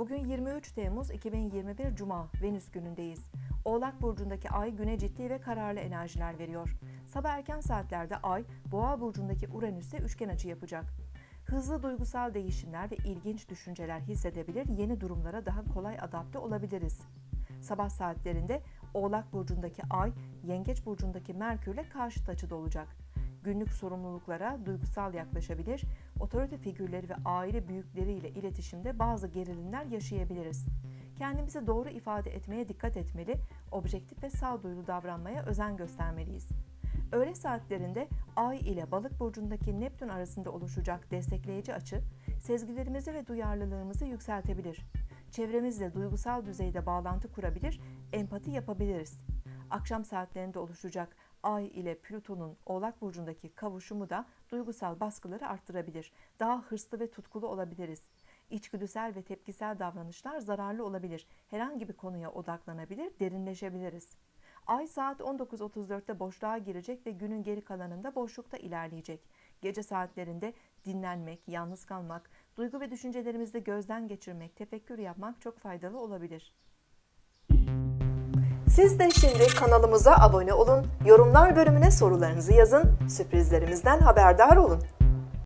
Bugün 23 Temmuz 2021 Cuma, Venüs günündeyiz. Oğlak Burcu'ndaki ay güne ciddi ve kararlı enerjiler veriyor. Sabah erken saatlerde ay, Boğa Burcu'ndaki Uranüs'e üçgen açı yapacak. Hızlı duygusal değişimler ve ilginç düşünceler hissedebilir, yeni durumlara daha kolay adapte olabiliriz. Sabah saatlerinde Oğlak Burcu'ndaki ay, Yengeç Burcu'ndaki Merkür'le karşıt açıda olacak. Günlük sorumluluklara duygusal yaklaşabilir, otorite figürleri ve aile büyükleriyle iletişimde bazı gerilimler yaşayabiliriz. Kendimizi doğru ifade etmeye dikkat etmeli, objektif ve sağduyulu davranmaya özen göstermeliyiz. Öğle saatlerinde Ay ile Balık burcundaki Neptün arasında oluşacak destekleyici açı, sezgilerimizi ve duyarlılığımızı yükseltebilir. Çevremizle duygusal düzeyde bağlantı kurabilir, empati yapabiliriz. Akşam saatlerinde oluşacak Ay ile Plüton'un Oğlak burcundaki kavuşumu da duygusal baskıları arttırabilir. Daha hırslı ve tutkulu olabiliriz. İçgüdüsel ve tepkisel davranışlar zararlı olabilir. Herhangi bir konuya odaklanabilir, derinleşebiliriz. Ay saat 19.34'te boşluğa girecek ve günün geri kalanında boşlukta ilerleyecek. Gece saatlerinde dinlenmek, yalnız kalmak, duygu ve düşüncelerimizi gözden geçirmek, tefekkür yapmak çok faydalı olabilir. Siz de şimdi kanalımıza abone olun, yorumlar bölümüne sorularınızı yazın, sürprizlerimizden haberdar olun.